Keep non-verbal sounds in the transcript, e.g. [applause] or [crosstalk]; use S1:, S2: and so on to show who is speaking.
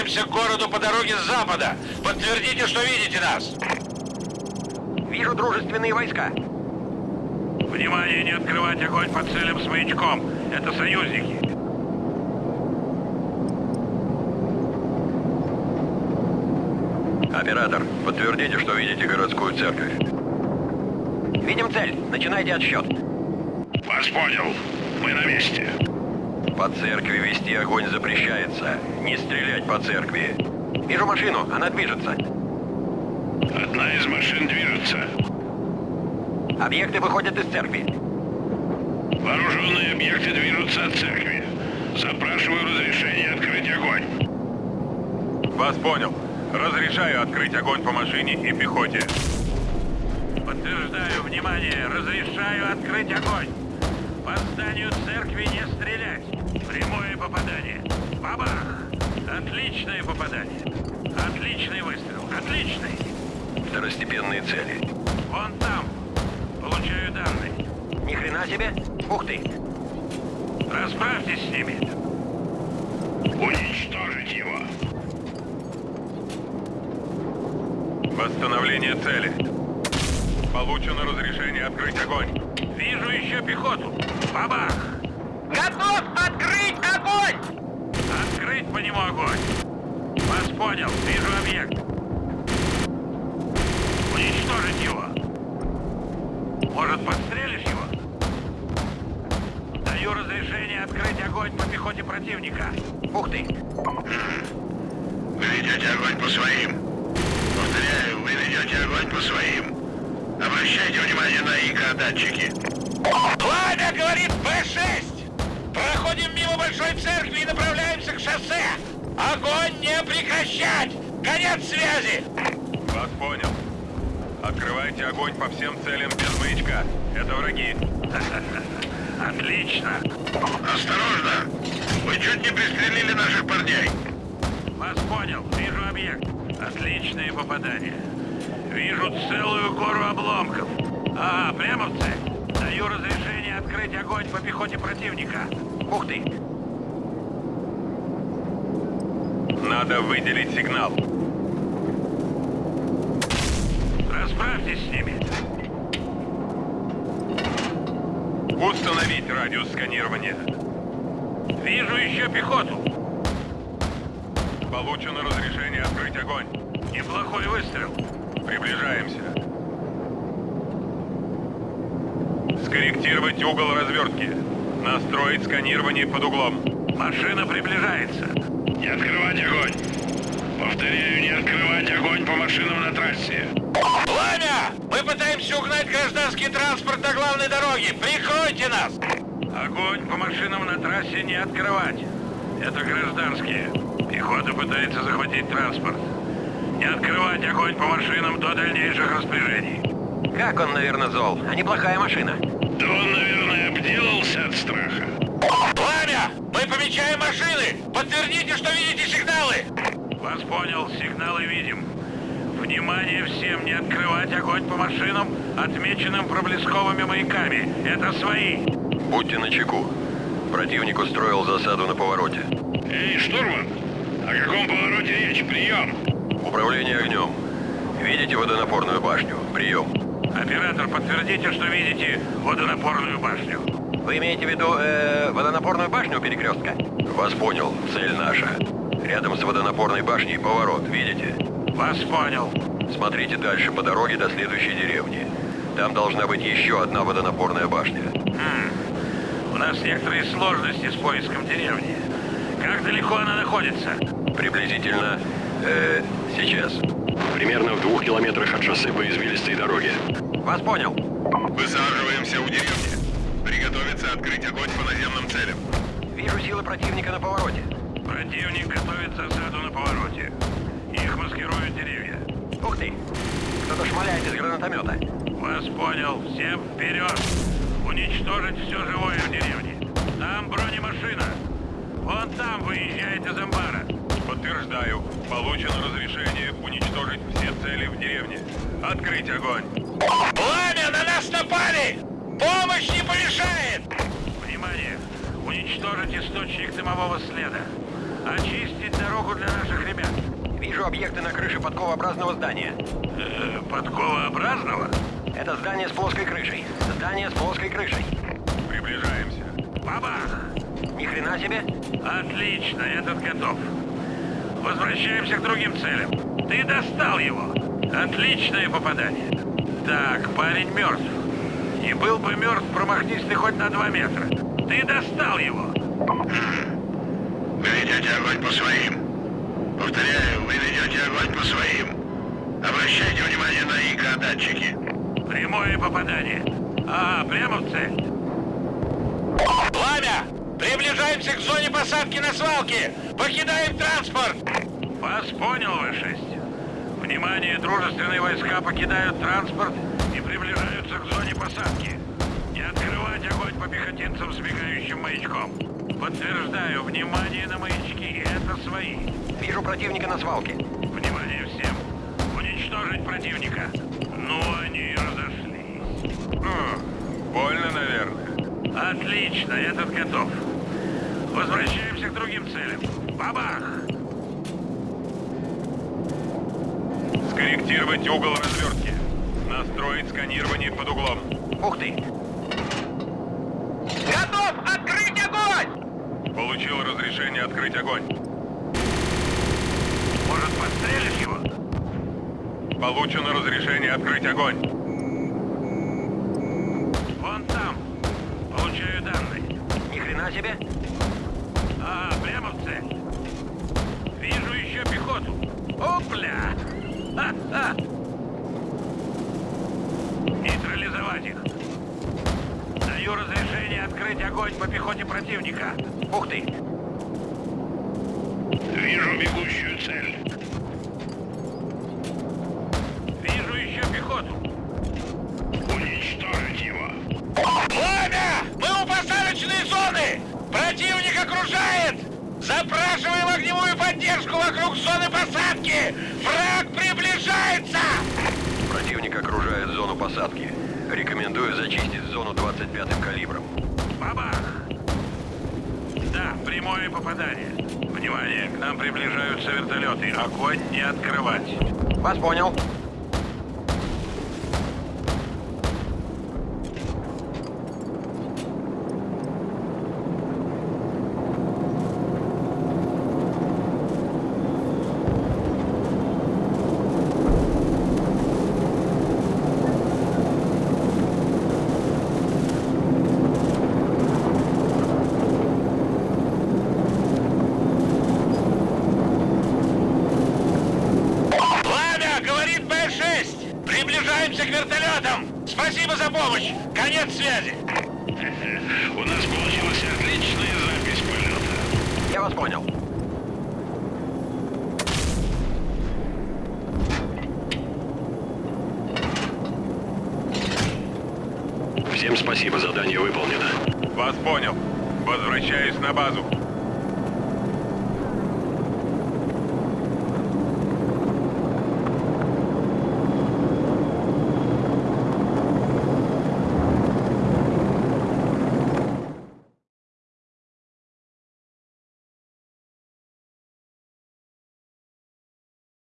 S1: прорываемся к городу по дороге с запада. Подтвердите, что видите нас.
S2: Вижу дружественные войска.
S1: Внимание, не открывать огонь по целям с маячком. Это союзники.
S3: Оператор, подтвердите, что видите городскую церковь.
S2: Видим цель. Начинайте отсчет.
S1: Вас понял. Мы на месте.
S3: По церкви вести огонь запрещается. Не стрелять по церкви.
S2: Вижу машину. Она движется.
S1: Одна из машин движется.
S2: Объекты выходят из церкви.
S1: Вооруженные объекты движутся от церкви. Запрашиваю разрешение открыть огонь.
S4: Вас понял. Разрешаю открыть огонь по машине и пехоте.
S1: Подтверждаю, внимание, разрешаю открыть огонь. По зданию церкви не стрелять. Прямое попадание. Бабах! Отличное попадание. Отличный выстрел. Отличный.
S3: Второстепенные цели.
S1: Вон там. Получаю данные.
S2: Ни хрена себе. Ух ты.
S1: Расправьтесь с ними. Уничтожить его.
S4: Восстановление цели. Получено разрешение открыть огонь.
S1: Вижу еще пехоту. Бабах!
S2: Готов открыть огонь!
S1: Открыть по нему огонь. Вас понял. Вижу объект. Уничтожить его. Может, подстрелишь его? Даю разрешение открыть огонь по пехоте противника.
S2: Ух ты.
S5: Вы ведете огонь по своим. Повторяю, вы ведете огонь по своим. Обращайте внимание на ИК-датчики.
S1: Пламя, говорит Б-6! Проходим мимо Большой Церкви и направляемся к шоссе! Огонь не прекращать! Конец связи!
S4: Вас понял. Открывайте огонь по всем целям без маячка. Это враги. [laughs]
S1: Отлично!
S5: Осторожно! Вы чуть не пристрелили наших парней.
S1: Вас понял. Вижу объект. Отличные попадания. Вижу целую гору обломков. А, прямо в цель. Открыть огонь по пехоте противника.
S2: Ух ты.
S4: Надо выделить сигнал.
S1: Расправьтесь с ними.
S4: Установить радиус сканирования.
S1: Вижу еще пехоту.
S4: Получено разрешение открыть огонь.
S1: Неплохой выстрел.
S4: Приближаемся. Скорректировать угол развертки. Настроить сканирование под углом.
S1: Машина приближается. Не открывать огонь. Повторяю, не открывать огонь по машинам на трассе. Пламя! Мы пытаемся угнать гражданский транспорт на главной дороге. Прикройте нас! Огонь по машинам на трассе не открывать. Это гражданские. Пехота пытается захватить транспорт. Не открывать огонь по машинам до дальнейших распоряжений.
S2: Как он, наверное, зол. А неплохая машина.
S1: Да он, наверное, обделался от страха. Пламя! Мы помечаем машины! Подтвердите, что видите сигналы! Вас понял, сигналы видим. Внимание всем, не открывать огонь по машинам, отмеченным проблесковыми маяками. Это свои.
S3: Будьте начеку. Противник устроил засаду на повороте.
S1: Эй, штурман! О каком повороте речь? Прием!
S3: Управление огнем. Видите водонапорную башню? Прием.
S1: Оператор, подтвердите, что видите водонапорную башню.
S2: Вы имеете в виду э, водонапорную башню у перекрестка?
S3: Вас понял. Цель наша. Рядом с водонапорной башней поворот. Видите?
S1: Вас понял.
S3: Смотрите дальше по дороге до следующей деревни. Там должна быть еще одна водонапорная башня.
S1: У нас некоторые сложности с поиском деревни. Как далеко она находится?
S3: Приблизительно... Э, сейчас.
S6: Примерно в двух километрах от шоссе по извилистой дороге.
S2: Вас понял.
S4: Высаживаемся у деревни. Приготовиться открыть огонь по наземным целям.
S2: Вижу силы противника на повороте.
S1: Противник готовит засаду на повороте. Их маскируют деревья.
S2: Ух ты. Кто-то шмаляет из гранатомета.
S1: Вас понял. Всем вперед! Уничтожить все живое в деревне. Там бронемашина. Вон там выезжает из амбара.
S4: Подтверждаю. Получено разрешение уничтожить все цели в деревне. Открыть огонь.
S1: Пламя! На нас напали! Помощь не помешает! Внимание! Уничтожить источник дымового следа. Очистить дорогу для наших ребят.
S3: Вижу объекты на крыше подковообразного здания.
S1: Э, подковообразного?
S3: Это здание с плоской крышей. Здание с плоской крышей.
S4: Приближаемся.
S1: Бабах!
S3: Ни хрена себе.
S1: Отлично, этот готов. Возвращаемся к другим целям. Ты достал его. Отличное попадание. Так, парень мертв. И был бы мертв, промахнись ты хоть на два метра. Ты достал его.
S5: Вы ведете огонь по своим. Повторяю, вы ведете огонь по своим. Обращайте внимание на ИК-датчики.
S1: Прямое попадание. А, прямо в цель. Пламя! Приближаемся к зоне посадки на свалке! Покидаем транспорт! Вас понял, В-6. Внимание, дружественные войска покидают транспорт и приближаются к зоне посадки. Не открывать огонь по пехотинцам с мигающим маячком. Подтверждаю, внимание на маячки, это свои.
S3: Вижу противника на свалке.
S1: Внимание всем! Уничтожить противника! Ну, они и разошлись.
S4: Хм, больно, наверное.
S1: Отлично, этот готов. Возвращаемся к другим целям. Бабах!
S4: Скорректировать угол развертки. Настроить сканирование под углом.
S3: Ух ты.
S1: Готов! Открыть огонь!
S4: Получил разрешение открыть огонь.
S1: Может, подстрелишь его?
S4: Получено разрешение открыть огонь.
S1: Вон там. Получаю данные.
S3: Ни хрена себе.
S1: А, прямо в цель. Вижу еще пехоту. Опля! Ха-ха! Нейтрализовать их. Даю разрешение открыть огонь по пехоте противника.
S3: Ух ты.
S5: Вижу бегущую цель.
S1: Вижу еще пехоту.
S5: Уничтожить его.
S1: Пламя! Мы у посадочной зоны! Противник окружает! Запрашиваем огневую поддержку вокруг зоны посадки! Враг приближается!
S3: Противник окружает зону посадки. Рекомендую зачистить зону 25-м калибром.
S1: Бабах! Да, прямое попадание. Внимание, к нам приближаются вертолеты. Огонь не открывать.
S3: Вас понял.
S1: Пламя, говорит Б-6! Приближаемся к вертолетам! Спасибо за помощь! Конец связи!
S5: У нас получилась отличная запись полета.
S3: Я вас понял.
S6: Всем спасибо, задание выполнено.
S4: Вас понял. Возвращаюсь на базу.